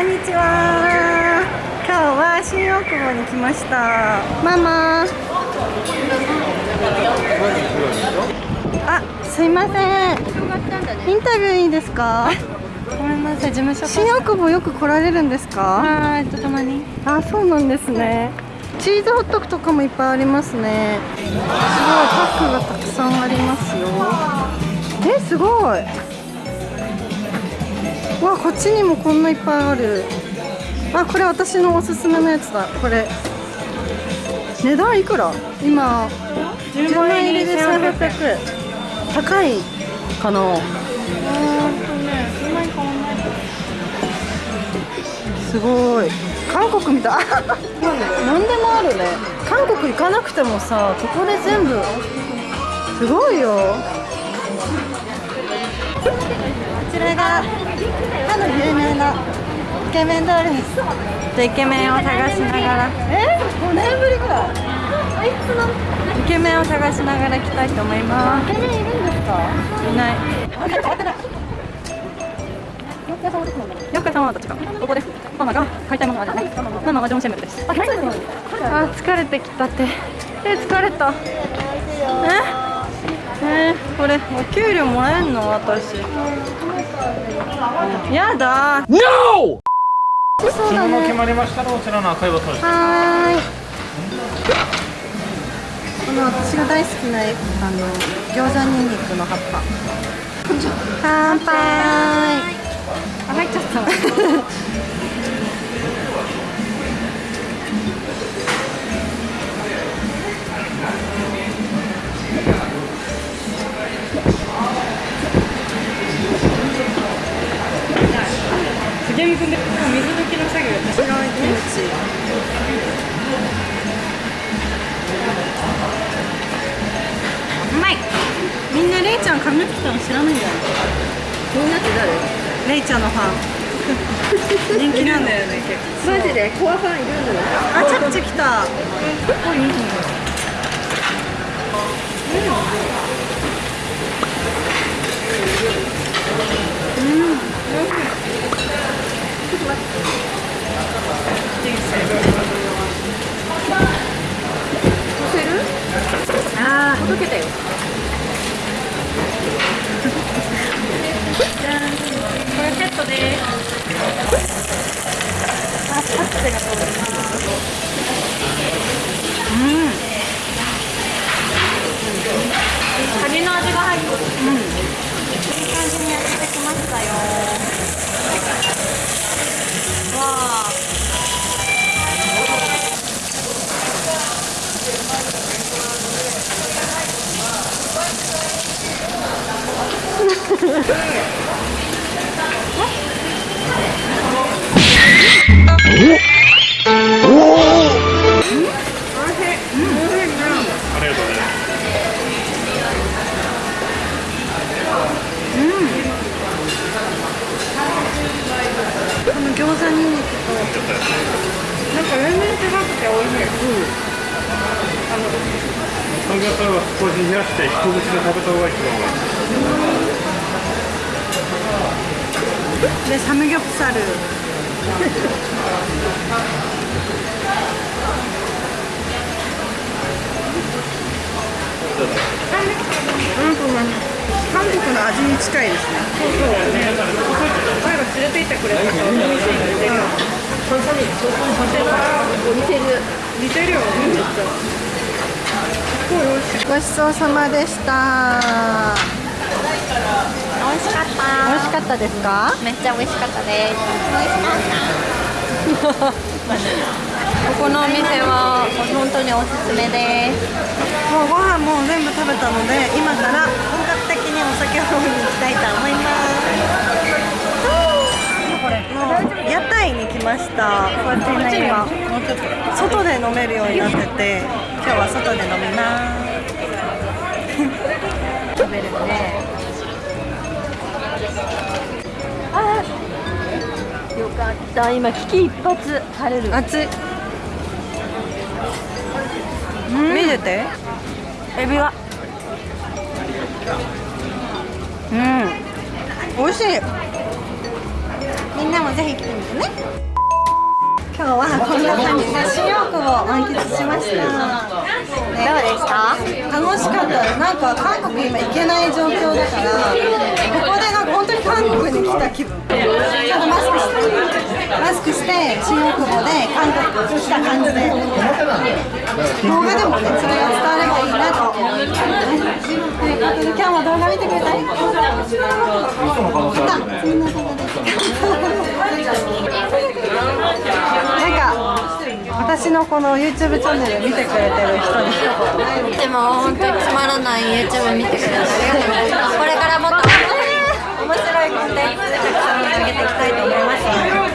こんにちは。今日は新大久保に来ました。ママ。あすいません。インタビューいいですか？ごめんなさい、事務所新大久保よく来られるんですか？はい、とたまに。あそうなんですね。チーズホットクとかもいっぱいありますね。すごいパックがたくさんありますよ。えすごいわこっちにもこんないっぱいある。あこれ私のおすすめのやつだ。これ。値段いくら？今10万円入りで1800円。高いかな？すごい。韓国みたい。何でもあるね。韓国行かなくてもさここで全部。すごいよイケメンドーイケメンを探しながら、え5年ぶりぐらいイケメンを探しながら来たいと思いまイケメンいるんですかす。いない。よく様はどっちかここですママが買いたいものはないママはジョン・シェムルですあ、あ、疲れてきたって。え、疲れた。え、え、これお給料もらえんの私。やだ。No! そうだ注文決ねまりましたらこちらの赤いボトルですはーい。この私が大好きなあの餃子にんにくの葉っぱ。乾杯。あ、入っちゃった。で水抜きの作業やって白いキムチうまいみんなレイちゃん髪切ったの知らないんだよみんなって誰レイちゃんのファン。人気なんだよね結構。マジでコアファンいるんだよあチャプチェ来た あー届けたよこれセットです。あチャプチェが届いたカニの味が入ってる。うん。いい感じに焼けてきましたよ。わあ。ありがとうございますこの餃子にん。にくとなん。か全然違くて美味しい。サムギョプサルは少し冷やして一口で食べた方が一番美味しいでサムギョプサル。韓国の味に近いですね。そうそう。ね。前が連れて行ってくれたから美味しい。ので。似てる。似てるよね。めっちゃ。すごい。美味しい。ごちそうさまでした美味しかった。美味しかったですか？めっちゃ美味しかったです。美味しかった。ここのお店は本当におすすめです。もうご飯もう全部食べたので今から本格的にお酒を飲みに行きたいと思いますもう屋台に来ましたこちら今外で飲めるようになってて今日は外で飲みよかった。今危機一髪晴れる。熱い。見てて。エビは。うん。美味しい。みんなもぜひ来てみてね。今日はこんな感じで新大久保を満喫しました。どうでした？楽しかったなんか韓国今行けない状況だからここでなんか本当に韓国に来た気分。マスクしてマスクして新大久保で韓国来た感じで。動画でもねそれが伝わればいいなと思いますねとい。うことで今日も動画見てくれてありまな動画なんか私のこの YouTube チャンネル見てくれてる人に一言でも本当につまらない YouTube 見てくれてありがとうこれからもっといコンテンツたくさん上げていきたいと思います。